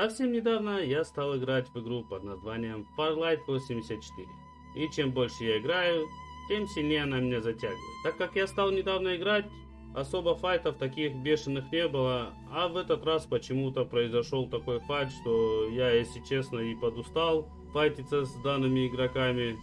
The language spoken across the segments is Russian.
Совсем недавно я стал играть в игру под названием Farlight 84. И чем больше я играю, тем сильнее она меня затягивает. Так как я стал недавно играть, особо файтов таких бешеных не было, а в этот раз почему-то произошел такой файт, что я, если честно, и подустал файтиться с данными игроками.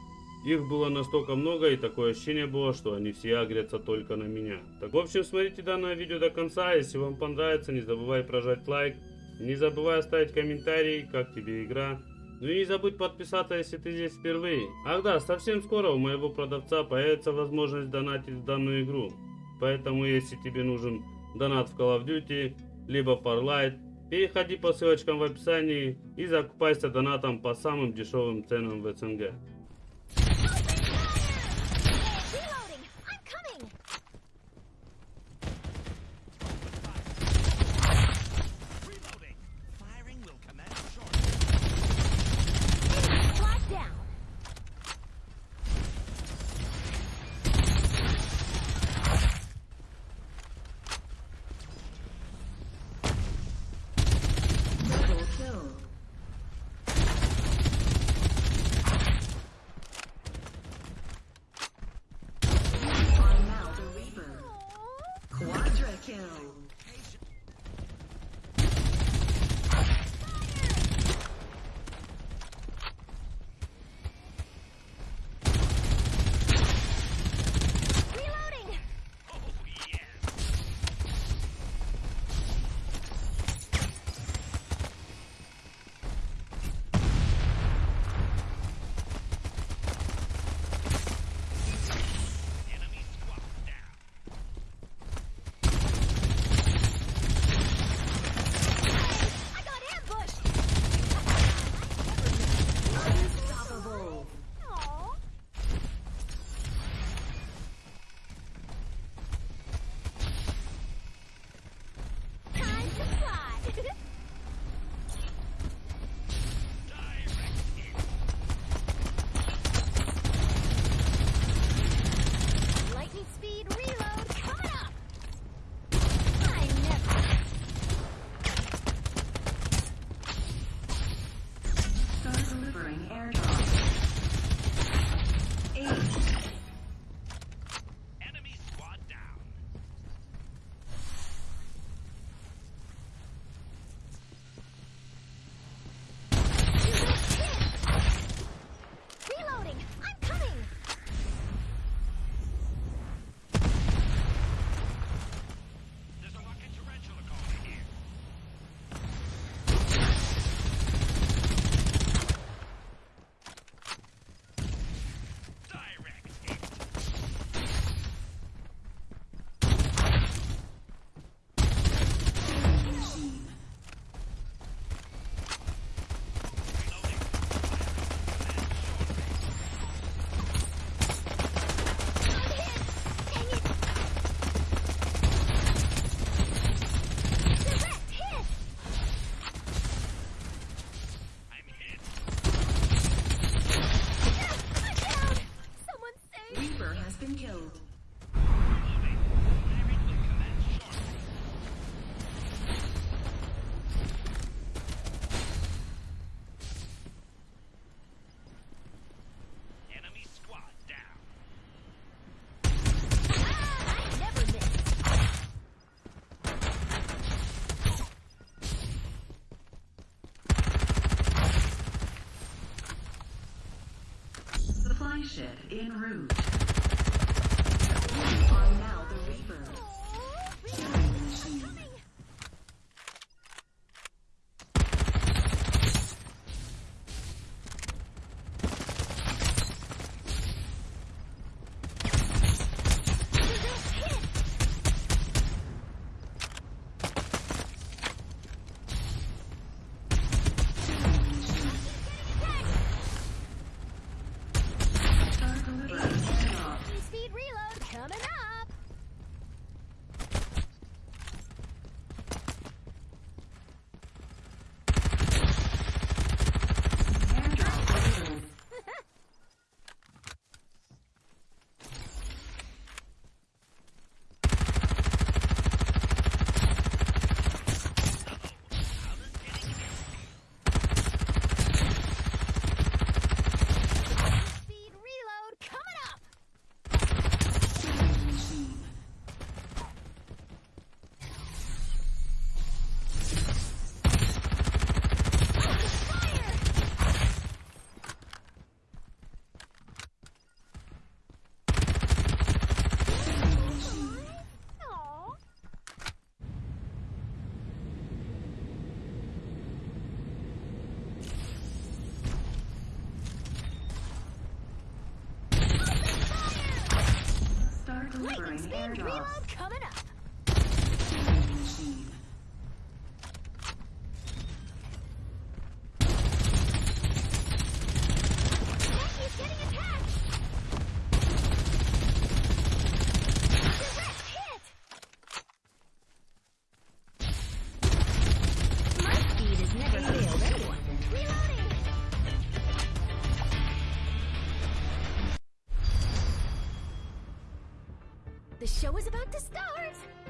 Их было настолько много, и такое ощущение было, что они все агрятся только на меня. Так, в общем, смотрите данное видео до конца. Если вам понравится, не забывай прожать лайк. Не забывай оставить комментарий, как тебе игра. Ну и не забудь подписаться, если ты здесь впервые. Ах да, совсем скоро у моего продавца появится возможность донатить в данную игру. Поэтому, если тебе нужен донат в Call of Duty, либо Farlight, переходи по ссылочкам в описании и закупайся донатом по самым дешевым ценам в СНГ. Entering airdrop. Eight. Airship en route. You are now the Reaper. Lightning speed reload coming up. The show is about to start!